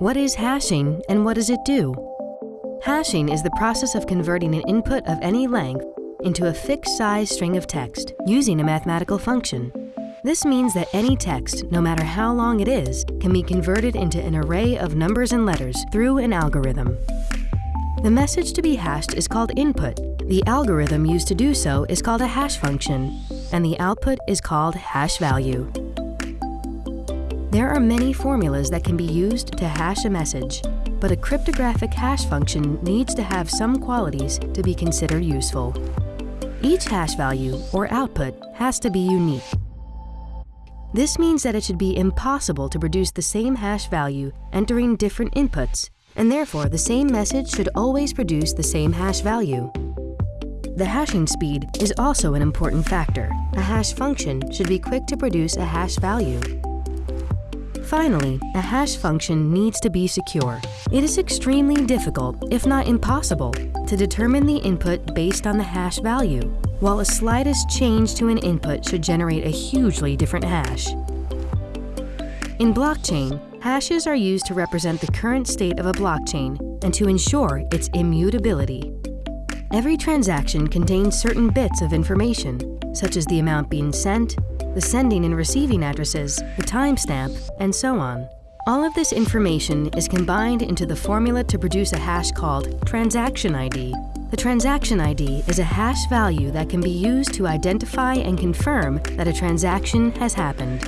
What is hashing and what does it do? Hashing is the process of converting an input of any length into a fixed size string of text using a mathematical function. This means that any text, no matter how long it is, can be converted into an array of numbers and letters through an algorithm. The message to be hashed is called input. The algorithm used to do so is called a hash function, and the output is called hash value. There are many formulas that can be used to hash a message, but a cryptographic hash function needs to have some qualities to be considered useful. Each hash value, or output, has to be unique. This means that it should be impossible to produce the same hash value entering different inputs, and therefore the same message should always produce the same hash value. The hashing speed is also an important factor. A hash function should be quick to produce a hash value. Finally, a hash function needs to be secure. It is extremely difficult, if not impossible, to determine the input based on the hash value, while a slightest change to an input should generate a hugely different hash. In blockchain, hashes are used to represent the current state of a blockchain and to ensure its immutability. Every transaction contains certain bits of information, such as the amount being sent, the sending and receiving addresses, the timestamp, and so on. All of this information is combined into the formula to produce a hash called transaction ID. The transaction ID is a hash value that can be used to identify and confirm that a transaction has happened.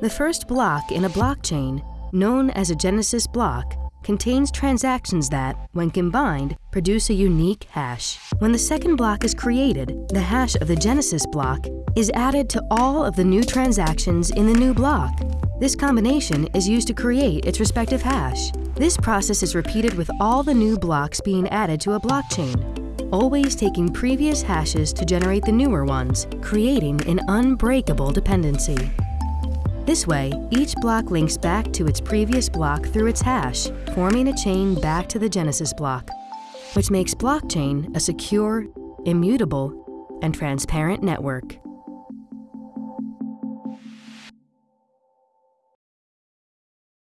The first block in a blockchain, known as a Genesis block, contains transactions that, when combined, produce a unique hash. When the second block is created, the hash of the Genesis block is added to all of the new transactions in the new block. This combination is used to create its respective hash. This process is repeated with all the new blocks being added to a blockchain, always taking previous hashes to generate the newer ones, creating an unbreakable dependency. This way, each block links back to its previous block through its hash, forming a chain back to the Genesis block, which makes blockchain a secure, immutable, and transparent network.